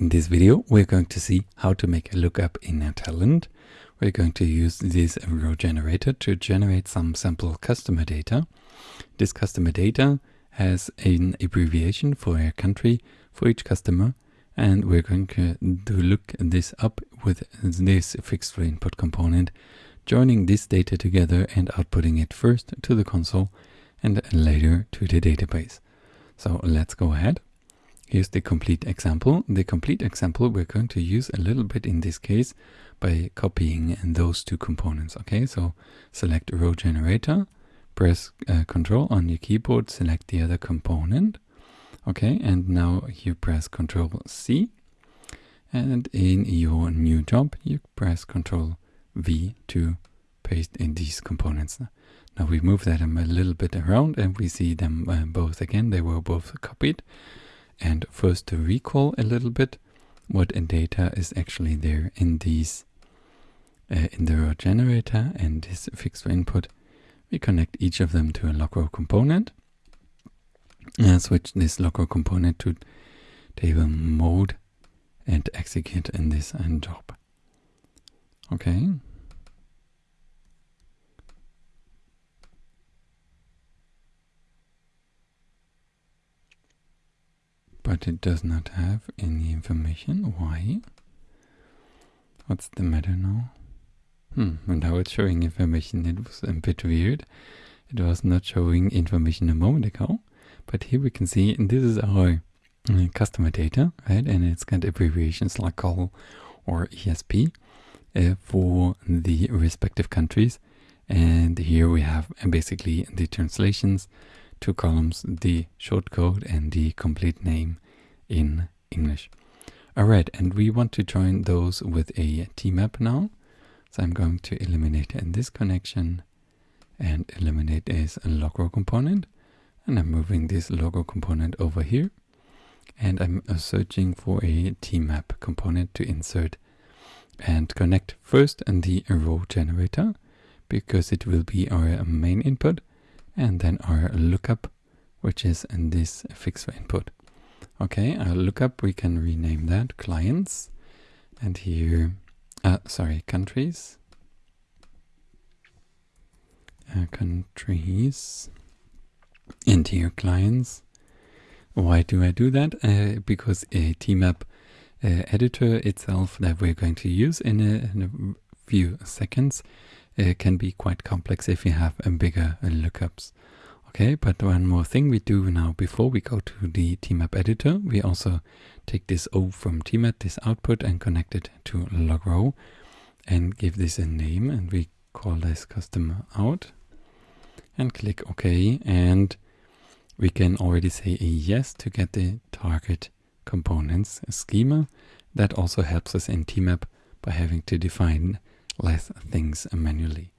In this video, we're going to see how to make a lookup in a Talend. We're going to use this row generator to generate some sample customer data. This customer data has an abbreviation for a country for each customer, and we're going to look this up with this fixed input component, joining this data together and outputting it first to the console and later to the database. So let's go ahead. Here's the complete example. The complete example we're going to use a little bit in this case by copying those two components. Okay, so select row generator, press uh, control on your keyboard, select the other component. Okay, and now you press control C. And in your new job, you press control V to paste in these components. Now we move them a little bit around and we see them uh, both again. They were both copied. And first to recall a little bit what data is actually there in these uh, in the row generator and this fixed input. We connect each of them to a local component and switch this local component to table mode and execute in this end job. Okay. But it does not have any information. Why? What's the matter now? Hmm, and now it's showing information. It was a bit weird. It was not showing information a moment ago, but here we can see, and this is our uh, customer data, right? And it's got abbreviations like COL or ESP uh, for the respective countries. And here we have uh, basically the translations two columns, the short code and the complete name in English. Alright, and we want to join those with a tmap now. So I'm going to eliminate this connection and eliminate this log row component. And I'm moving this logo component over here. And I'm searching for a tmap component to insert and connect first in the row generator because it will be our main input and then our lookup, which is in this fixed input. Okay, our lookup, we can rename that clients. And here, uh, sorry, countries. Uh, countries. And here, clients. Why do I do that? Uh, because a tmap uh, editor itself that we're going to use in a, in a few seconds uh, can be quite complex if you have a bigger lookups. Okay, but one more thing we do now before we go to the tmap editor, we also take this O from tmap, this output, and connect it to log row and give this a name and we call this customer out and click OK and we can already say a yes to get the target components schema. That also helps us in tmap by having to define less things manually.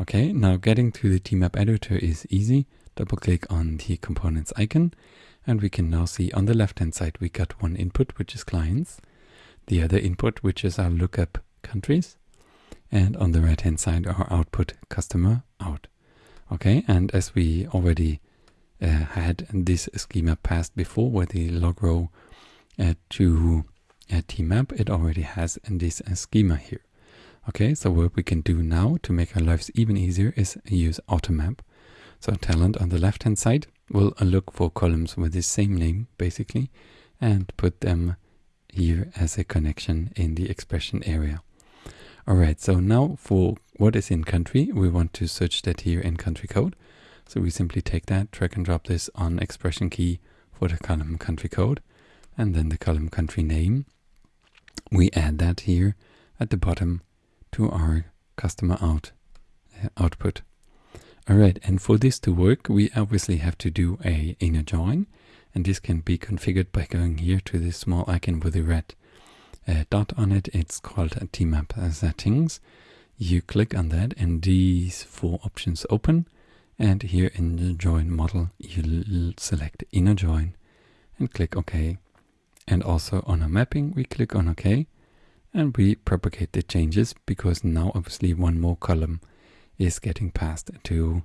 Okay, now getting to the tmap editor is easy. Double click on the components icon and we can now see on the left hand side we got one input which is clients, the other input which is our lookup countries and on the right hand side our output customer out. Okay, and as we already uh, had this schema passed before where the log row uh, to a tmap, it already has this uh, schema here. Okay, so what we can do now to make our lives even easier is use automap. So Talend on the left hand side will look for columns with the same name basically and put them here as a connection in the expression area. Alright, so now for what is in country, we want to search that here in country code. So we simply take that, drag and drop this on expression key for the column country code and then the column country name. We add that here at the bottom to our customer out uh, output. Alright, and for this to work, we obviously have to do a inner join, and this can be configured by going here to this small icon with a red uh, dot on it. It's called tmap settings. You click on that and these four options open. And here in the join model, you select inner join and click OK. And also on a mapping, we click on OK and we propagate the changes because now obviously one more column is getting passed to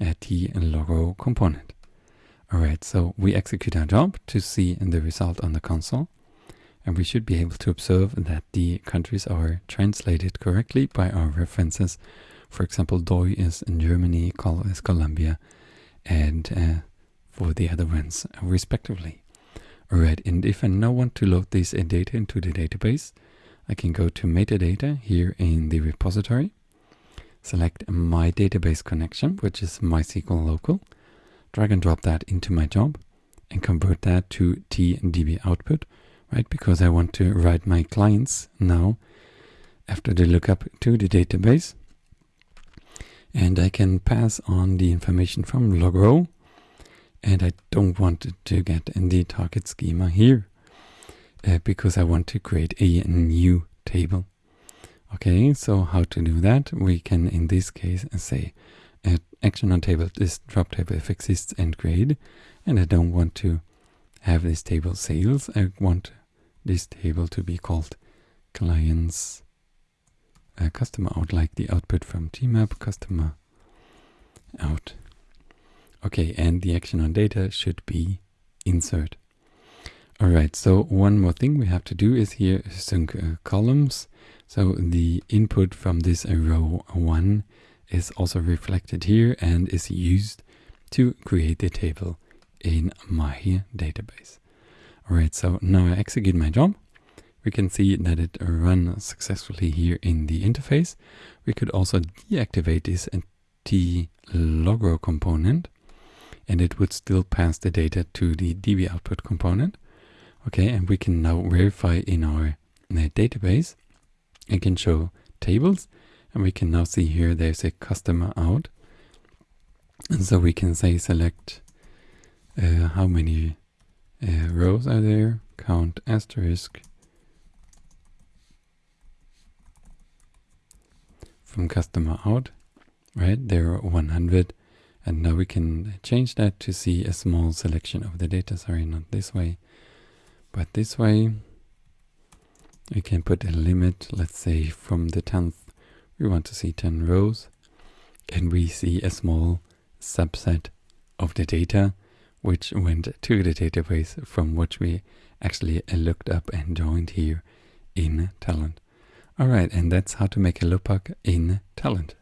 a tLogRow component. Alright, so we execute our job to see the result on the console. And we should be able to observe that the countries are translated correctly by our references. For example, DOI is in Germany, Col is Colombia, and uh, for the other ones, respectively. Alright, and if I now want to load this data into the database, I can go to metadata here in the repository, select my database connection, which is MySQL local, drag and drop that into my job, and convert that to TDB output, right? Because I want to write my clients now after the lookup to the database. And I can pass on the information from log row, and I don't want to get in the target schema here uh, because I want to create a new table. Okay, so how to do that? We can, in this case, say uh, action on table, this drop table if exists and create, and I don't want to have this table sales. I want this table to be called clients uh, customer out, like the output from TMAP customer out. Okay, and the action on data should be insert. All right, so one more thing we have to do is here sync uh, columns. So the input from this row 1 is also reflected here and is used to create the table in my database. All right, so now I execute my job. We can see that it runs successfully here in the interface. We could also deactivate this tLogRow component and it would still pass the data to the db output component. Okay, and we can now verify in our database. It can show tables, and we can now see here there's a customer out. And so we can say select uh, how many uh, rows are there, count asterisk from customer out, right? There are 100. And now we can change that to see a small selection of the data. Sorry, not this way. But this way, we can put a limit, let's say from the 10th, we want to see 10 rows, and we see a small subset of the data which went to the database from which we actually looked up and joined here in Talend. Alright, and that's how to make a lookup in Talend.